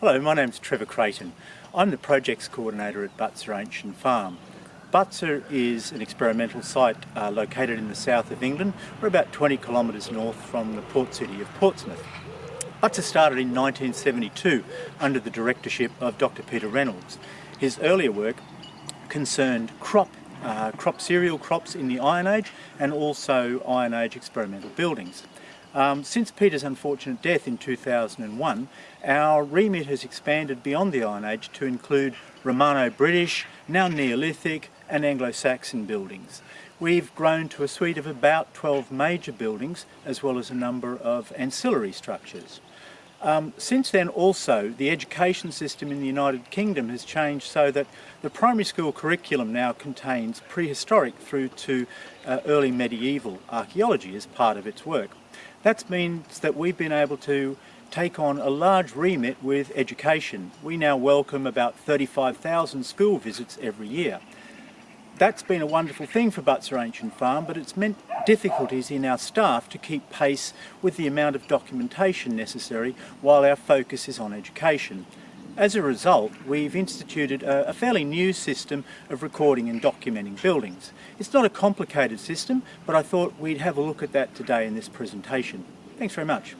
Hello, my name's Trevor Creighton. I'm the projects coordinator at Butser Ancient Farm. Butser is an experimental site uh, located in the south of England. We're about 20 kilometres north from the port city of Portsmouth. Butser started in 1972 under the directorship of Dr Peter Reynolds. His earlier work concerned crop, uh, crop cereal crops in the Iron Age and also Iron Age experimental buildings. Um, since Peter's unfortunate death in 2001, our remit has expanded beyond the Iron Age to include Romano-British, now Neolithic and Anglo-Saxon buildings. We've grown to a suite of about 12 major buildings as well as a number of ancillary structures. Um, since then also the education system in the United Kingdom has changed so that the primary school curriculum now contains prehistoric through to uh, early medieval archaeology as part of its work. That means that we've been able to take on a large remit with education. We now welcome about 35,000 school visits every year. That's been a wonderful thing for Butser Ancient Farm, but it's meant difficulties in our staff to keep pace with the amount of documentation necessary while our focus is on education. As a result, we've instituted a, a, fairly new system of recording and documenting buildings. It's not a complicated system, but I thought we'd have a look at that today in this presentation. Thanks very much.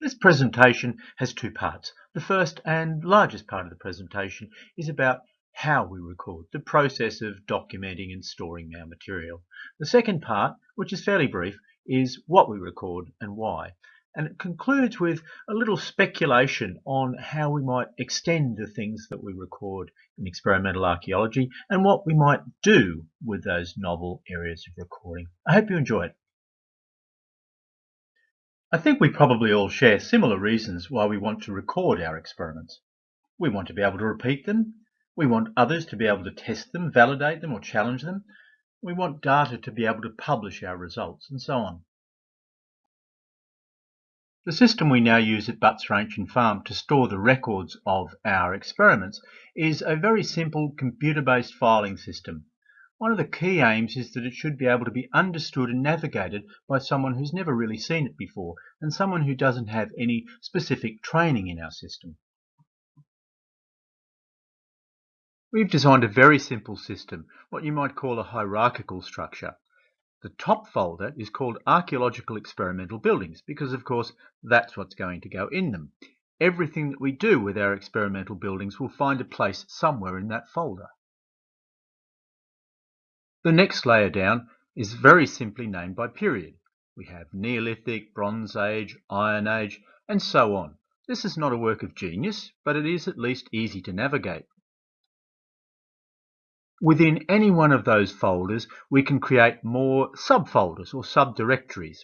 This presentation has two parts. The first and largest part of the presentation is about how we record, the process of documenting and storing our material. The second part, which is fairly brief, is what we record and why and it concludes with a little speculation on how we might extend the things that we record in experimental archaeology and what we might do with those novel areas of recording. I hope you enjoy it. I think we probably all share similar reasons why we want to record our experiments. We want to be able to repeat them. We want others to be able to test them, validate them or challenge them. We want data to be able to publish our results and so on. The system we now use at Butser Ancient Farm to store the records of our experiments is a very simple computer-based filing system. One of the key aims is that it should be able to be understood and navigated by someone who's never really seen it before and someone who doesn't have any specific training in our system. We've designed a very simple system, what you might call a hierarchical structure. The top folder is called Archaeological Experimental Buildings because, of course, that's what's going to go in them. Everything that we do with our experimental buildings will find a place somewhere in that folder. The next layer down is very simply named by period. We have Neolithic, Bronze Age, Iron Age, and so on. This is not a work of genius, but it is at least easy to navigate. Within any one of those folders, we can create more subfolders or subdirectories.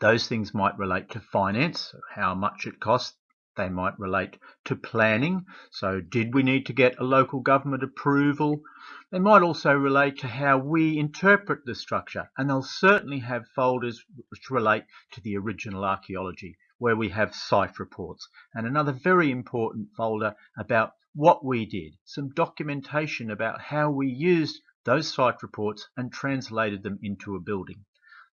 Those things might relate to finance, how much it costs. They might relate to planning. So did we need to get a local government approval? They might also relate to how we interpret the structure. And they'll certainly have folders which relate to the original archaeology, where we have site reports. And another very important folder about what we did, some documentation about how we used those site reports and translated them into a building.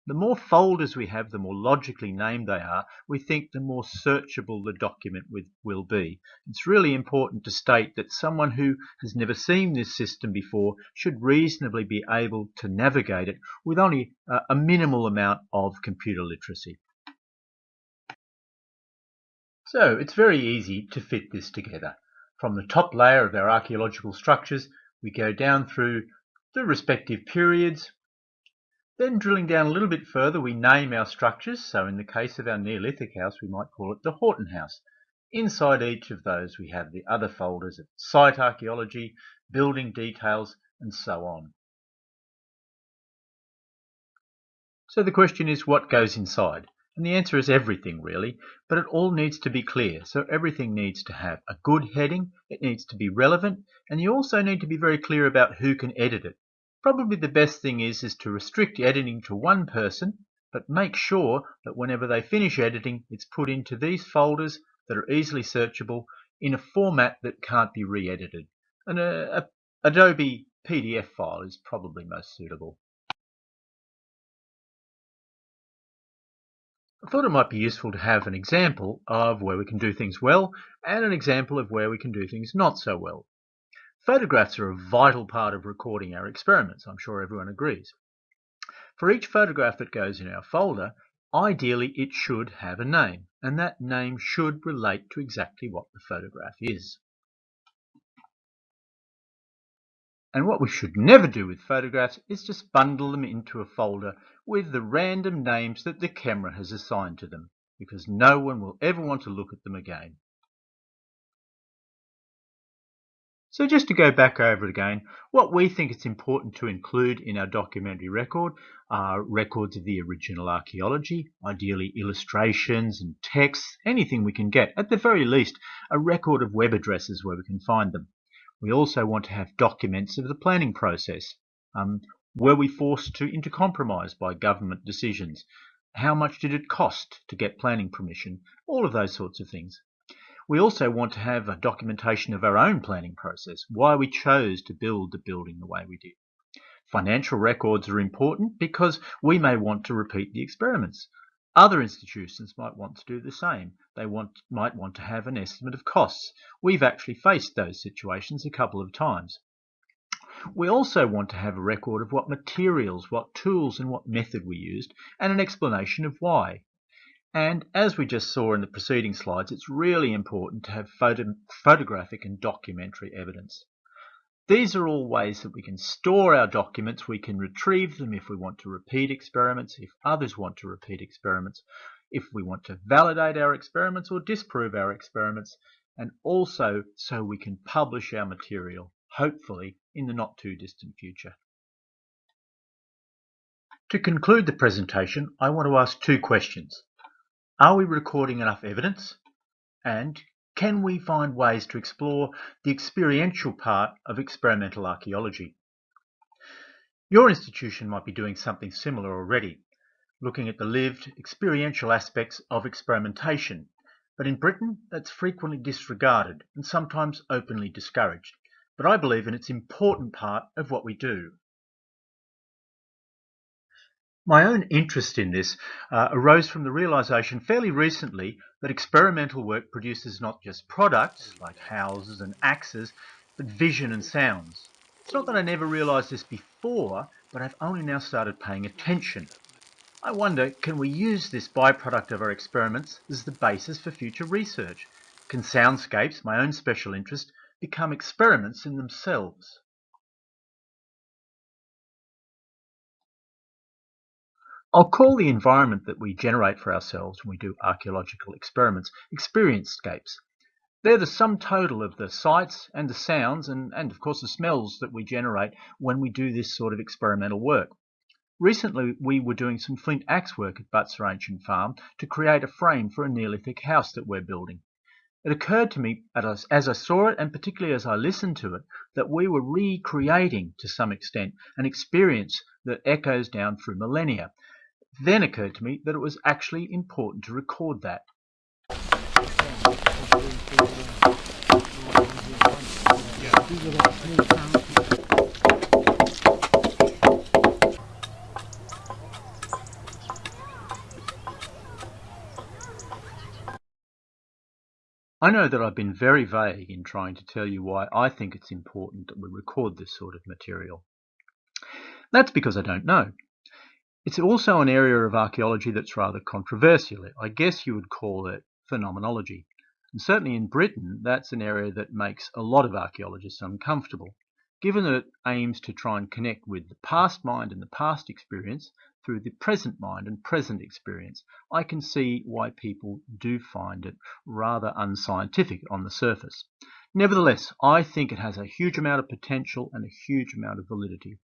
The more folders we have, the more logically named they are, we think the more searchable the document will be. It's really important to state that someone who has never seen this system before should reasonably be able to navigate it with only a minimal amount of computer literacy. So it's very easy to fit this together. From the top layer of our archaeological structures, we go down through the respective periods. Then drilling down a little bit further, we name our structures. So in the case of our Neolithic house, we might call it the Horton House. Inside each of those, we have the other folders of site archaeology, building details, and so on. So the question is, what goes inside? And the answer is everything really, but it all needs to be clear. So everything needs to have a good heading, it needs to be relevant, and you also need to be very clear about who can edit it. Probably the best thing is, is to restrict editing to one person, but make sure that whenever they finish editing, it's put into these folders that are easily searchable in a format that can't be re-edited. And a, a Adobe PDF file is probably most suitable. Thought it might be useful to have an example of where we can do things well and an example of where we can do things not so well. Photographs are a vital part of recording our experiments, I'm sure everyone agrees. For each photograph that goes in our folder, ideally it should have a name, and that name should relate to exactly what the photograph is. And what we should never do with photographs is just bundle them into a folder with the random names that the camera has assigned to them, because no one will ever want to look at them again. So just to go back over it again, what we think it's important to include in our documentary record are records of the original archaeology, ideally illustrations and texts, anything we can get. At the very least, a record of web addresses where we can find them. We also want to have documents of the planning process. Um, were we forced to into compromise by government decisions? How much did it cost to get planning permission? All of those sorts of things. We also want to have a documentation of our own planning process, why we chose to build the building the way we did. Financial records are important because we may want to repeat the experiments. Other institutions might want to do the same. They want, might want to have an estimate of costs. We've actually faced those situations a couple of times. We also want to have a record of what materials, what tools and what method we used and an explanation of why. And as we just saw in the preceding slides, it's really important to have photo photographic and documentary evidence. These are all ways that we can store our documents. We can retrieve them if we want to repeat experiments, if others want to repeat experiments, if we want to validate our experiments or disprove our experiments, and also so we can publish our material, hopefully in the not too distant future. To conclude the presentation, I want to ask two questions. Are we recording enough evidence? And can we find ways to explore the experiential part of experimental archaeology? Your institution might be doing something similar already, looking at the lived, experiential aspects of experimentation, but in Britain that's frequently disregarded and sometimes openly discouraged. But I believe in its important part of what we do. My own interest in this uh, arose from the realization fairly recently that experimental work produces not just products like houses and axes, but vision and sounds. It's not that I never realized this before, but I've only now started paying attention. I wonder, can we use this byproduct of our experiments as the basis for future research? Can soundscapes, my own special interest, become experiments in themselves? I'll call the environment that we generate for ourselves when we do archaeological experiments experience-scapes. They're the sum total of the sights and the sounds and, and of course the smells that we generate when we do this sort of experimental work. Recently we were doing some flint axe work at Butser Ancient Farm to create a frame for a Neolithic house that we're building. It occurred to me as I saw it and particularly as I listened to it that we were recreating to some extent an experience that echoes down through millennia then occurred to me that it was actually important to record that. I know that I've been very vague in trying to tell you why I think it's important that we record this sort of material. That's because I don't know. It's also an area of archaeology that's rather controversial. I guess you would call it phenomenology. And certainly in Britain, that's an area that makes a lot of archaeologists uncomfortable, given that it aims to try and connect with the past mind and the past experience through the present mind and present experience. I can see why people do find it rather unscientific on the surface. Nevertheless, I think it has a huge amount of potential and a huge amount of validity.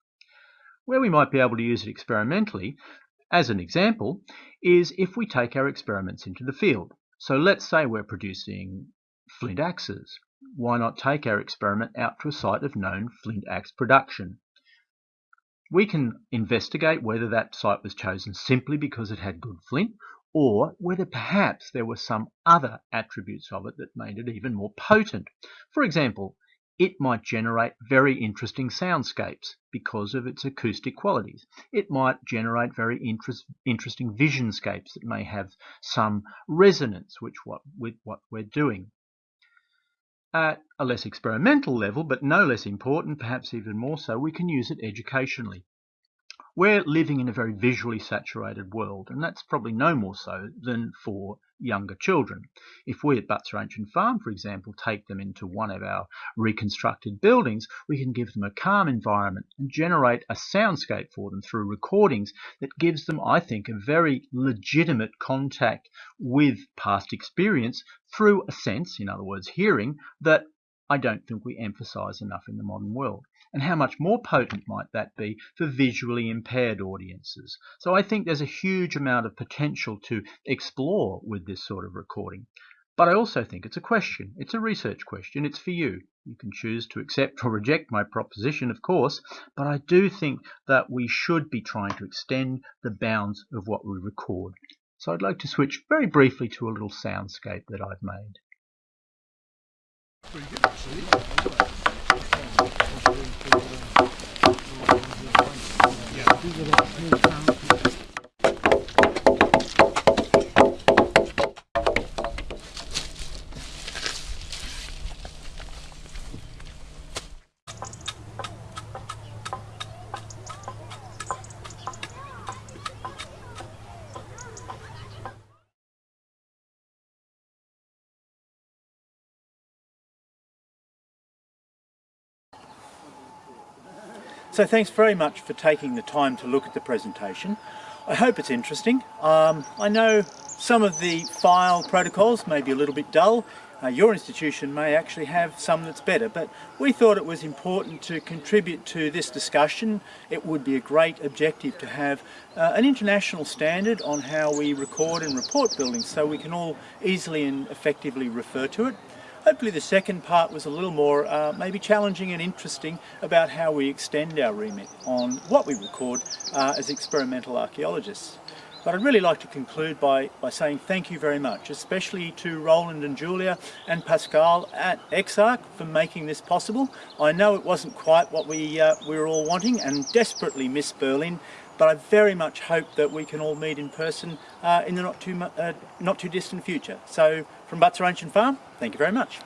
Where we might be able to use it experimentally, as an example, is if we take our experiments into the field. So let's say we're producing flint axes. Why not take our experiment out to a site of known flint axe production? We can investigate whether that site was chosen simply because it had good flint or whether perhaps there were some other attributes of it that made it even more potent. For example, it might generate very interesting soundscapes because of its acoustic qualities. It might generate very interest, interesting visionscapes that may have some resonance which what, with what we're doing. At a less experimental level, but no less important, perhaps even more so, we can use it educationally. We're living in a very visually saturated world, and that's probably no more so than for younger children. If we at Butser Ancient Farm, for example, take them into one of our reconstructed buildings, we can give them a calm environment and generate a soundscape for them through recordings that gives them, I think, a very legitimate contact with past experience through a sense, in other words, hearing, that I don't think we emphasize enough in the modern world. And how much more potent might that be for visually impaired audiences? So I think there's a huge amount of potential to explore with this sort of recording. But I also think it's a question. It's a research question. It's for you. You can choose to accept or reject my proposition, of course, but I do think that we should be trying to extend the bounds of what we record. So I'd like to switch very briefly to a little soundscape that I've made. Pretty good, So thanks very much for taking the time to look at the presentation. I hope it's interesting. Um, I know some of the file protocols may be a little bit dull. Uh, your institution may actually have some that's better, but we thought it was important to contribute to this discussion. It would be a great objective to have uh, an international standard on how we record and report buildings so we can all easily and effectively refer to it. Hopefully the second part was a little more uh, maybe challenging and interesting about how we extend our remit on what we record uh, as experimental archaeologists. But I'd really like to conclude by, by saying thank you very much, especially to Roland and Julia and Pascal at EXARC for making this possible. I know it wasn't quite what we, uh, we were all wanting and desperately miss Berlin, but I very much hope that we can all meet in person uh, in the not too, uh, not too distant future. So from Butser Ancient Farm, thank you very much.